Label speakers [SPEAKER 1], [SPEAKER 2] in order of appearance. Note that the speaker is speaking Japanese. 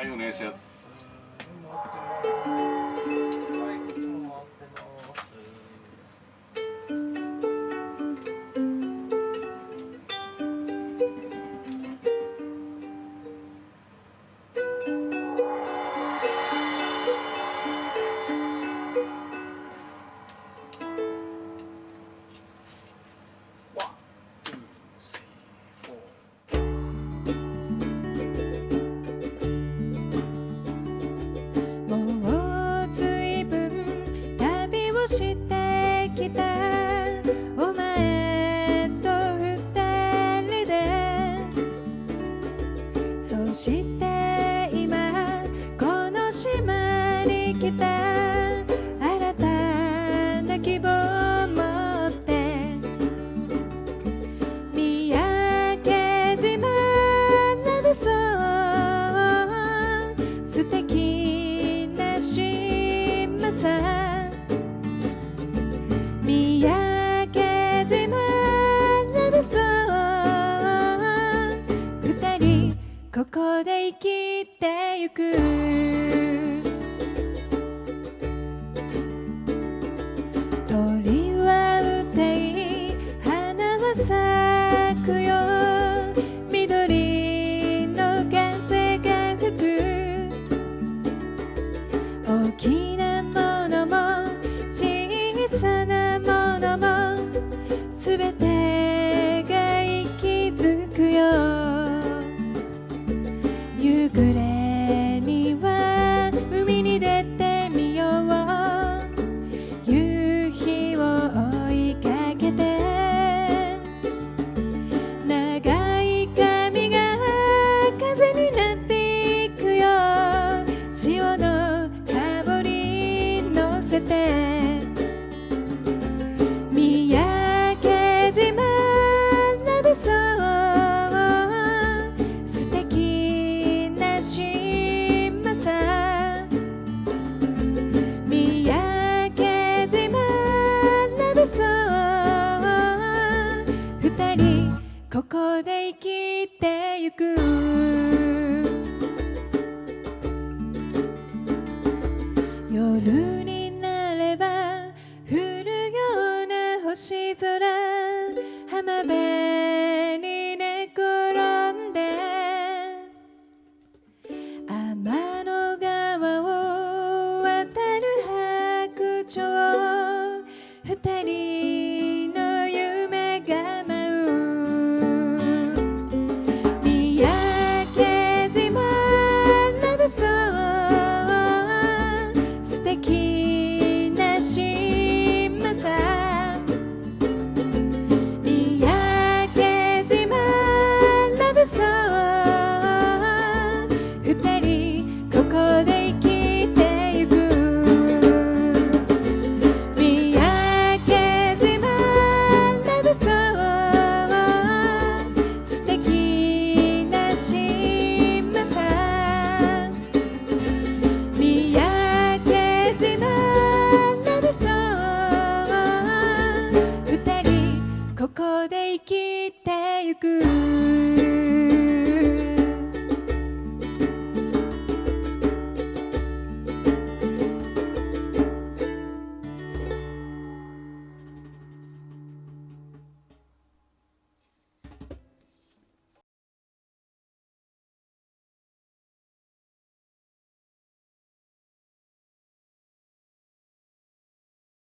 [SPEAKER 1] はいお願いします。
[SPEAKER 2] 島に来た新たな希望を持って三宅島ラブソン素敵な島さ三宅島ラブソン二人ここで生きてゆく。くよ。緑の風が吹く大きなて。三宅島ラブソング素敵な島さ三宅島ラブソング二人ここで生きてゆく夜に good.